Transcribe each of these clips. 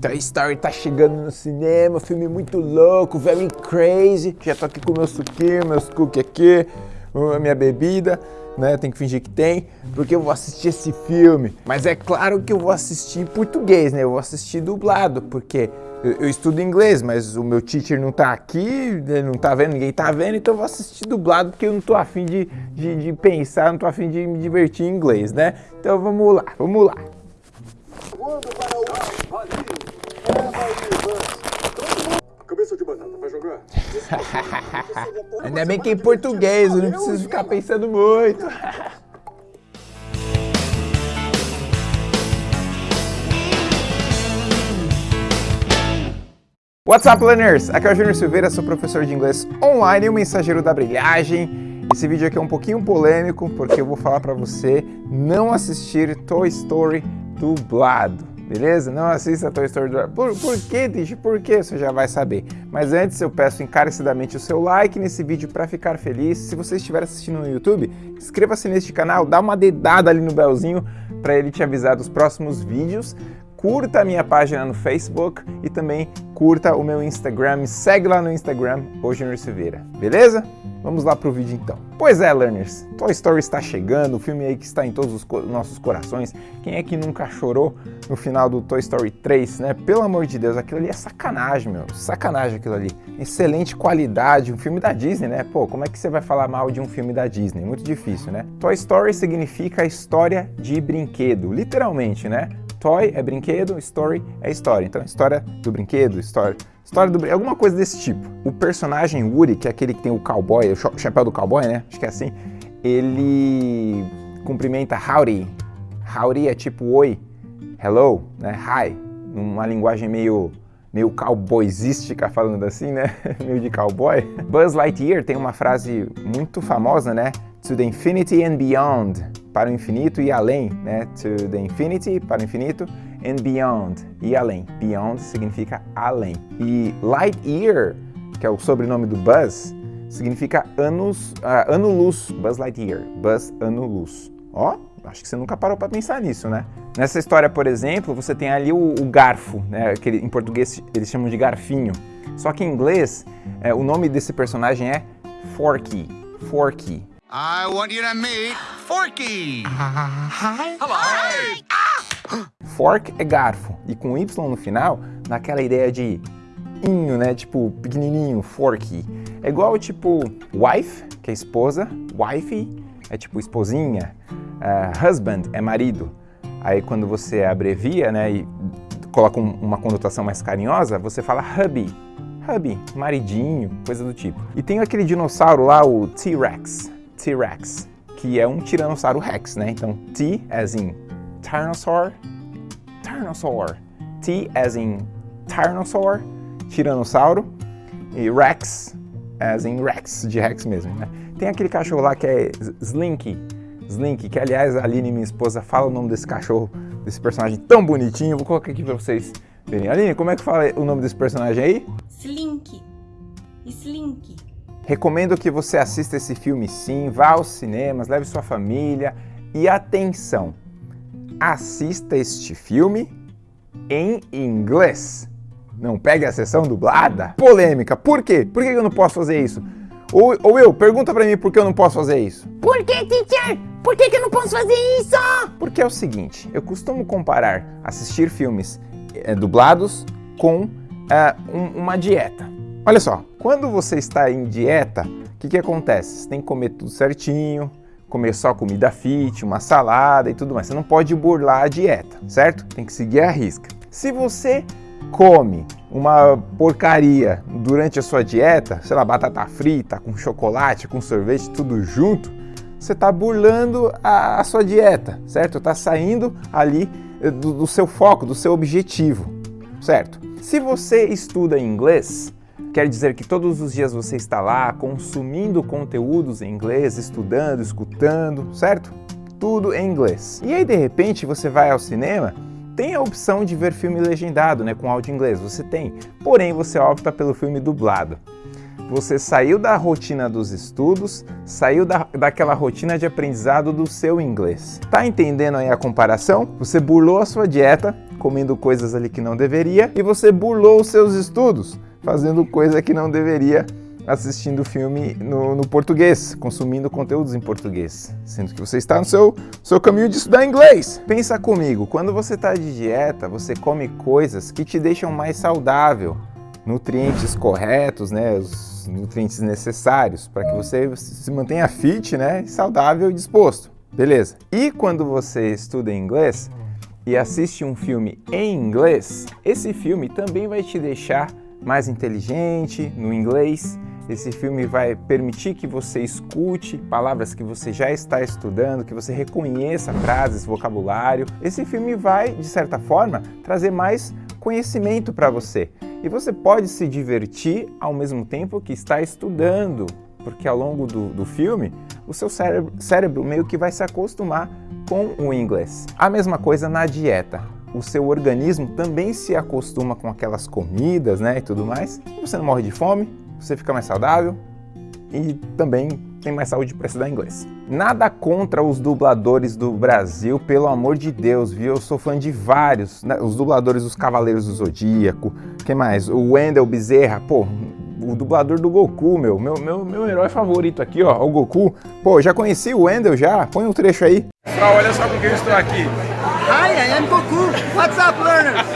Toy Story tá chegando no cinema, filme muito louco, very crazy. Já tô aqui com meu suquinho, meus cookies aqui, a minha bebida, né? Tem que fingir que tem, porque eu vou assistir esse filme. Mas é claro que eu vou assistir em português, né? Eu vou assistir dublado, porque eu, eu estudo inglês, mas o meu teacher não tá aqui, não tá vendo, ninguém tá vendo, então eu vou assistir dublado, porque eu não tô afim de, de, de pensar, não tô afim de me divertir em inglês, né? Então vamos lá, vamos lá. Voando para o ar, vazio. Vazio, Cabeça de batata, vai jogar? Ainda bem que é em português, eu não preciso ficar pensando muito. What's up, learners? Aqui é o Júnior Silveira, sou professor de inglês online e o mensageiro da brilhagem. Esse vídeo aqui é um pouquinho polêmico, porque eu vou falar para você não assistir Toy Story dublado, beleza? Não assista Toy Story dublado. Por, por quê, Tish? Por quê? Você já vai saber. Mas antes eu peço encarecidamente o seu like nesse vídeo para ficar feliz. Se você estiver assistindo no YouTube, inscreva-se neste canal, dá uma dedada ali no belzinho para ele te avisar dos próximos vídeos curta a minha página no Facebook e também curta o meu Instagram, me segue lá no Instagram, Junior Silveira, beleza? Vamos lá pro vídeo então. Pois é, learners, Toy Story está chegando, o filme aí que está em todos os co nossos corações. Quem é que nunca chorou no final do Toy Story 3, né? Pelo amor de Deus, aquilo ali é sacanagem, meu, sacanagem aquilo ali. Excelente qualidade, um filme da Disney, né? Pô, como é que você vai falar mal de um filme da Disney? Muito difícil, né? Toy Story significa história de brinquedo, literalmente, né? Toy é brinquedo, story é história. Então, história do brinquedo, história, história do brinquedo, alguma coisa desse tipo. O personagem Woody, que é aquele que tem o cowboy, o chapéu do cowboy, né? Acho que é assim. Ele cumprimenta howdy. Howdy é tipo oi, hello, né? Hi, numa linguagem meio meio cowboysística, falando assim, né? meio de cowboy. Buzz Lightyear tem uma frase muito famosa, né? To the infinity and beyond para o infinito e além, né? To the infinity, para o infinito, and beyond, e além. Beyond significa além. E light year, que é o sobrenome do Buzz, significa anos, uh, ano-luz, Buzz Lightyear, Buzz ano-luz. Ó, acho que você nunca parou para pensar nisso, né? Nessa história, por exemplo, você tem ali o, o garfo, né? Que em português eles chamam de garfinho. Só que em inglês, é, o nome desse personagem é Forky, Forky. I want you to meet Forky. Hi. Hello. Hi. Fork é garfo e com Y no final, naquela ideia de inho, né? Tipo pequenininho, forky. É igual tipo wife, que é esposa, wifey é tipo esposinha, uh, husband é marido. Aí quando você abrevia, né, e coloca um, uma conotação mais carinhosa, você fala hubby, hubby, maridinho, coisa do tipo. E tem aquele dinossauro lá, o T-Rex, T-Rex, que é um Tiranossauro Rex, né? Então, T as in Tyrannosaur, Tyrannosaur, T as in Tyrannosaur, Tiranossauro, e Rex as in Rex, de Rex mesmo, né? Tem aquele cachorro lá que é Slinky, Slinky, que aliás a Aline, minha esposa, fala o nome desse cachorro, desse personagem tão bonitinho. Vou colocar aqui pra vocês verem. Aline, como é que fala o nome desse personagem aí? Slink. Slink. Recomendo que você assista esse filme sim, vá aos cinemas, leve sua família e atenção, assista este filme em inglês. Não pegue a sessão dublada. Polêmica, por quê? Por que eu não posso fazer isso? Ou, ou eu, pergunta pra mim por que eu não posso fazer isso. Por que, teacher? Por que, que eu não posso fazer isso? Porque é o seguinte, eu costumo comparar assistir filmes é, dublados com é, um, uma dieta. Olha só, quando você está em dieta, o que, que acontece? Você tem que comer tudo certinho, comer só comida fit, uma salada e tudo mais. Você não pode burlar a dieta, certo? Tem que seguir a risca. Se você come uma porcaria durante a sua dieta, sei lá, batata frita, com chocolate, com sorvete, tudo junto, você está burlando a, a, sua dieta, certo? Está saindo ali do, do seu foco, do seu objetivo, certo? Se você estuda inglês, Quer dizer que todos os dias você está lá consumindo conteúdos em inglês, estudando, escutando, certo? Tudo em inglês. E aí de repente você vai ao cinema, tem a opção de ver filme legendado, né, com áudio inglês, você tem. Porém você opta pelo filme dublado. você saiu da rotina dos estudos, saiu da, daquela rotina de aprendizado do seu inglês. Tá entendendo aí a comparação? Você burlou a sua dieta, comendo coisas ali que não deveria, e você burlou os seus estudos, fazendo coisa que não deveria assistindo filme no, no, português, consumindo conteúdos em português, sendo que você está no seu, seu caminho de estudar inglês. Pensa comigo, quando você está de dieta, você come coisas que te deixam mais saudável, nutrientes corretos, né, os nutrientes necessários para que você se mantenha fit, né, saudável e disposto. Beleza. E quando você estuda inglês e assiste um filme em inglês, esse filme também vai te deixar mais inteligente no inglês esse filme vai permitir que você escute palavras que você já está estudando, que você reconheça frases, vocabulário. Esse filme vai, de certa forma, trazer mais conhecimento para você. E você pode se divertir ao mesmo tempo que está estudando, porque ao longo do, do filme, o seu cérebro, cérebro meio que vai se acostumar com o inglês. A mesma coisa na dieta o seu organismo também se acostuma com aquelas comidas, né, e tudo mais. Você não morre de fome, você fica mais saudável e também tem mais saúde para estudar inglês. Nada contra os dubladores do Brasil, pelo amor de Deus, viu? Eu sou fã de vários, né? os dubladores dos Cavaleiros do Zodíaco, quem mais? O Wendell Bezerra, pô, o dublador do Goku, meu, meu, meu, meu herói favorito aqui, ó, o Goku. Pô, já conheci o Wendell já? Põe um trecho aí. Pessoal, olha só porque eu estou aqui. Hi, I am Goku. What's up, learners?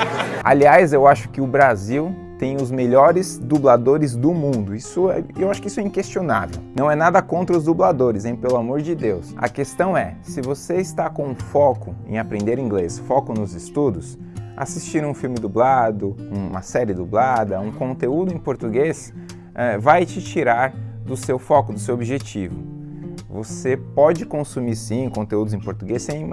Aliás, eu acho que o Brasil tem os melhores dubladores do mundo. Isso é, eu acho que isso é inquestionável. Não é nada contra os dubladores, hein? Pelo amor de Deus. A questão é, se você está com foco em aprender inglês, foco nos estudos, assistir um filme dublado, uma série dublada, um conteúdo em português, é, vai te tirar do seu foco, do seu objetivo. Você pode consumir sim conteúdos em português sem,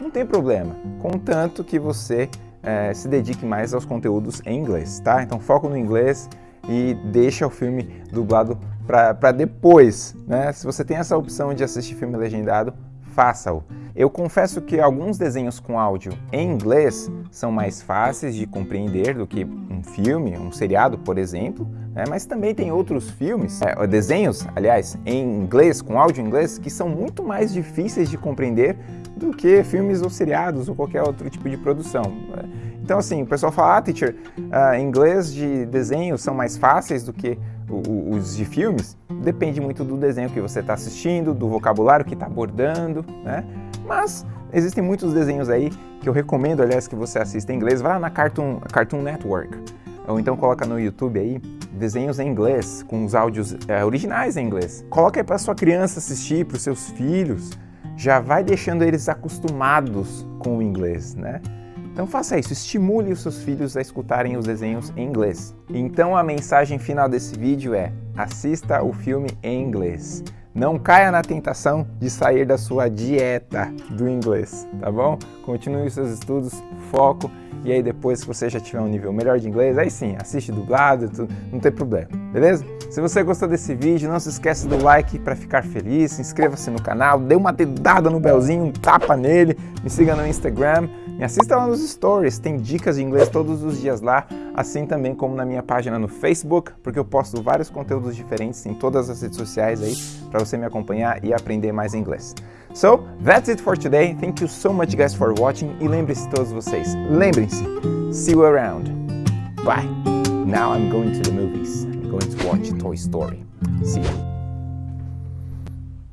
não tem problema, contanto que você é, se dedique mais aos conteúdos em inglês, tá? Então foco no inglês e deixa o filme dublado para depois, né? Se você tem essa opção de assistir filme legendado, faça-o. Eu confesso que alguns desenhos com áudio em inglês são mais fáceis de compreender do que um filme, um seriado, por exemplo, né? mas também tem outros filmes, é, desenhos, aliás, em inglês, com áudio em inglês, que são muito mais difíceis de compreender do que filmes ou seriados ou qualquer outro tipo de produção. Então, assim, o pessoal fala, ah, teacher, uh, inglês de desenhos são mais fáceis do que os de filmes. Depende muito do desenho que você está assistindo, do vocabulário que está abordando, né? Mas existem muitos desenhos aí que eu recomendo, aliás, que você assista em inglês. Vai lá na Cartoon, Cartoon Network, ou então coloca no YouTube aí desenhos em inglês, com os áudios é, originais em inglês. Coloca aí para sua criança assistir, para os seus filhos já vai deixando eles acostumados com o inglês, né? Então faça isso, estimule os seus filhos a escutarem os desenhos em inglês. Então a mensagem final desse vídeo é: assista o filme em inglês. Não caia na tentação de sair da sua dieta do inglês, tá bom? Continue os seus estudos, foco e aí depois, se você já tiver um nível melhor de inglês, aí sim, assiste dublado, não tem problema, beleza? Se você gostou desse vídeo, não se esqueça do like para ficar feliz, inscreva-se no canal, dê uma dedada no belzinho, um tapa nele, me siga no Instagram, me assista lá nos stories, tem dicas de inglês todos os dias lá, assim também como na minha página no Facebook, porque eu posto vários conteúdos diferentes em todas as redes sociais aí, para você me acompanhar e aprender mais inglês. So, that's it for today. Thank you so much guys for watching e lembre-se todos vocês, lembrem-se, see you around. Bye. Now I'm going to the movies. Going to watch Toy Story. See you.